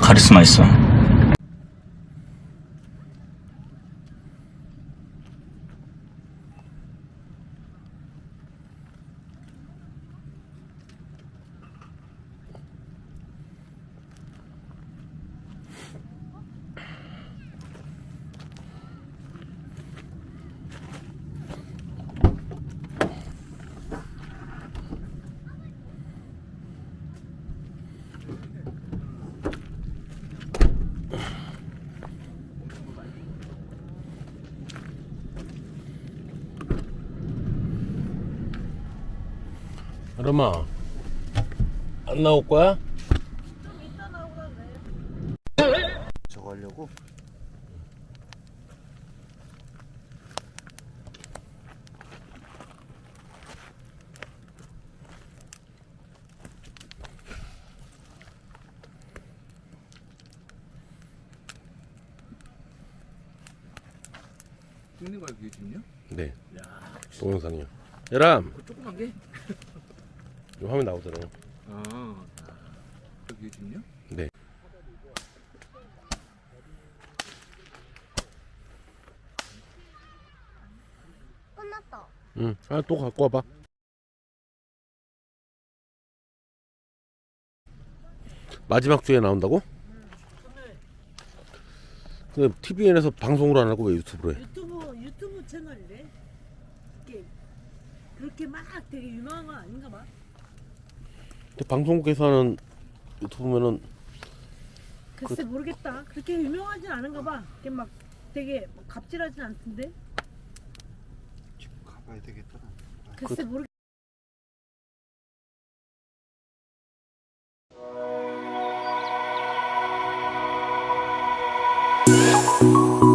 카리스마 있어. 여름아 안 나올 거야? 저거 하려고? 찍는 거야 그게 지금요? 네 동영상이요 여람 그 조그만 게? 이 화면 나오잖아요 아 그게 지금요? 네 끝났다. 응. 아, 또 갖고 와봐. 마지막 주에 나온다고? 근데 TVN에서 방송으로 안 하고 왜 유튜브로 해? 유튜브 유튜브 채널이래. 그렇게 그렇게 막 되게 유명한 건 아닌가 봐. 근데 방송국에서 하는 유튜브면은 글쎄 모르겠다. 그렇게 유명하진 않은가 봐. 이게 막 되게 막 갑질하진 않던데. 지금 가봐야 되겠다. 글쎄 모르. 겠